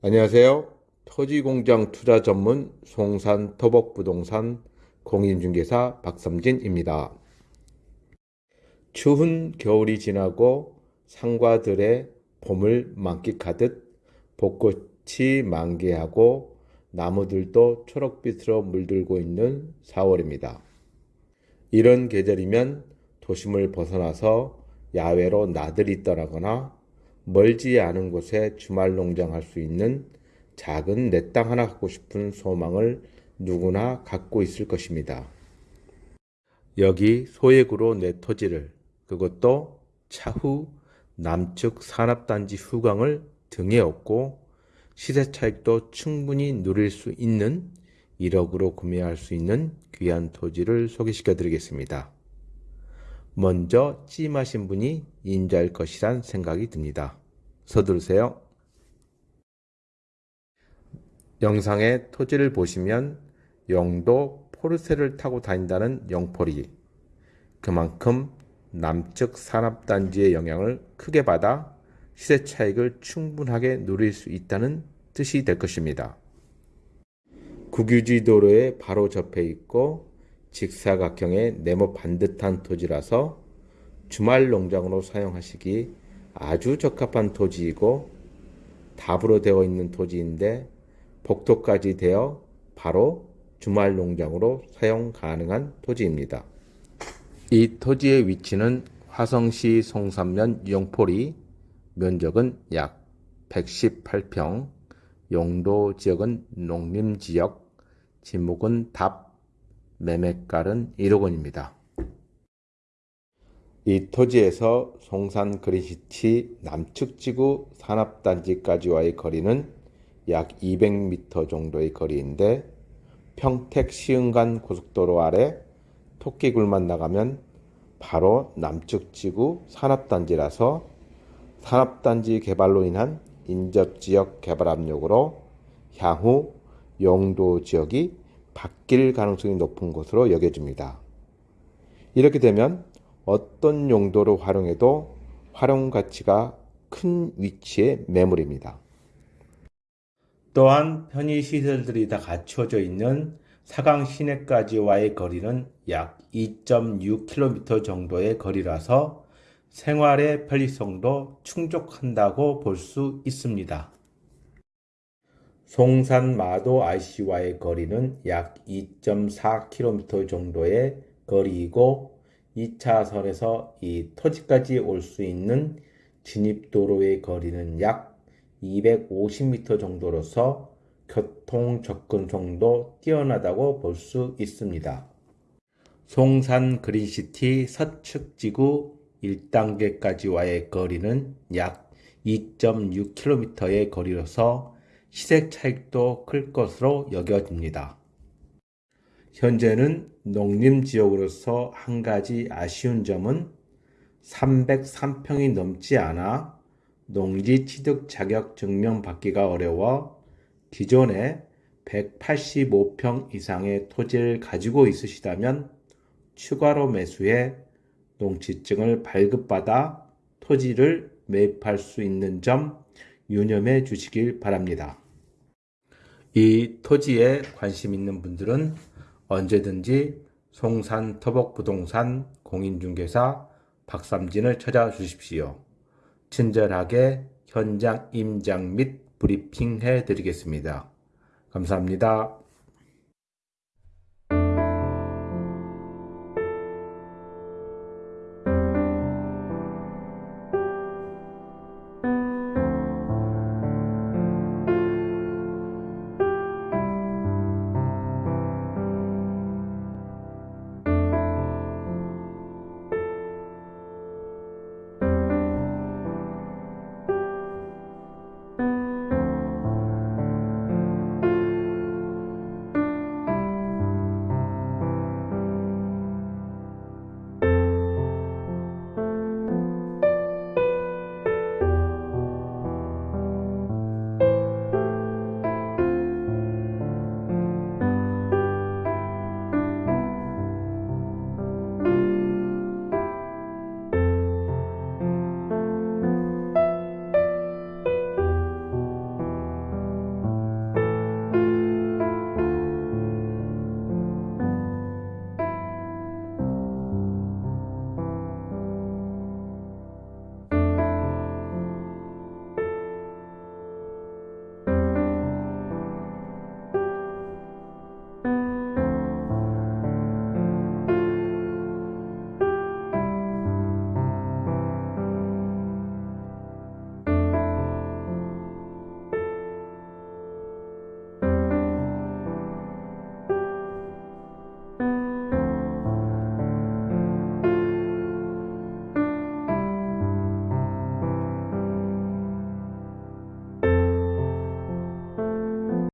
안녕하세요. 토지공장 투자 전문 송산 토복부동산 공인중개사 박삼진입니다. 추운 겨울이 지나고 상과들의 봄을 만끽하듯 벚꽃이 만개하고 나무들도 초록빛으로 물들고 있는 4월입니다. 이런 계절이면 도심을 벗어나서 야외로 나들이 떠나거나 멀지 않은 곳에 주말 농장할 수 있는 작은 내 땅 하나 갖고 싶은 소망을 누구나 갖고 있을 것입니다. 여기 소액으로 내 토지를 그것도 차후 남측 산업단지 후광을 등에 업고 시세 차익도 충분히 누릴 수 있는 1억으로 구매할 수 있는 귀한 토지를 소개시켜 드리겠습니다. 먼저 찜하신 분이 인자일 것이란 생각이 듭니다. 서두르세요. 영상의 토지를 보시면 영도 포르쉐를 타고 다닌다는 영포리 그만큼 남측 산업단지의 영향을 크게 받아 시세 차익을 충분하게 누릴 수 있다는 뜻이 될 것입니다. 국유지 도로에 바로 접해 있고 직사각형의 네모 반듯한 토지라서 주말 농장으로 사용하시기 아주 적합한 토지이고 답으로 되어 있는 토지인데 복도까지 되어 바로 주말 농장으로 사용 가능한 토지입니다. 이 토지의 위치는 화성시 송산면 영포리 면적은 약 118평 용도 지역은 농림지역 지목은 답 매매가는 1억 원입니다. 이 토지에서 송산 그린시티 남측 지구 산업단지까지와의 거리는 약 200m 정도의 거리인데 평택 시흥간 고속도로 아래 토끼굴만 나가면 바로 남측 지구 산업단지라서 산업단지 개발로 인한 인접지역 개발 압력으로 향후 용도 지역이 바뀔 가능성이 높은 것으로 여겨집니다. 이렇게 되면 어떤 용도로 활용해도 활용 가치가 큰 위치의 매물입니다. 또한 편의시설들이 다 갖춰져 있는 사강 시내까지와의 거리는 약 2.6km 정도의 거리라서 생활의 편리성도 충족한다고 볼 수 있습니다. 송산 마도 IC와의 거리는 약 2.4km 정도의 거리이고 2차선에서 이 토지까지 올 수 있는 진입도로의 거리는 약 250m 정도로서 교통 접근성도 뛰어나다고 볼 수 있습니다. 송산 그린시티 서측 지구 1단계까지와의 거리는 약 2.6km의 거리로서 시색 차익도 클 것으로 여겨집니다. 현재는 농림 지역으로서 한 가지 아쉬운 점은 303평이 넘지 않아 농지 취득 자격 증명 받기가 어려워 기존에 185평 이상의 토지를 가지고 있으시다면 추가로 매수해 농지증을 발급받아 토지를 매입할 수 있는 점 유념해 주시길 바랍니다. 이 토지에 관심 있는 분들은 언제든지 송산 터벅부동산 공인중개사 박삼진을 찾아주십시오. 친절하게 현장 임장 및 브리핑 해 드리겠습니다. 감사합니다.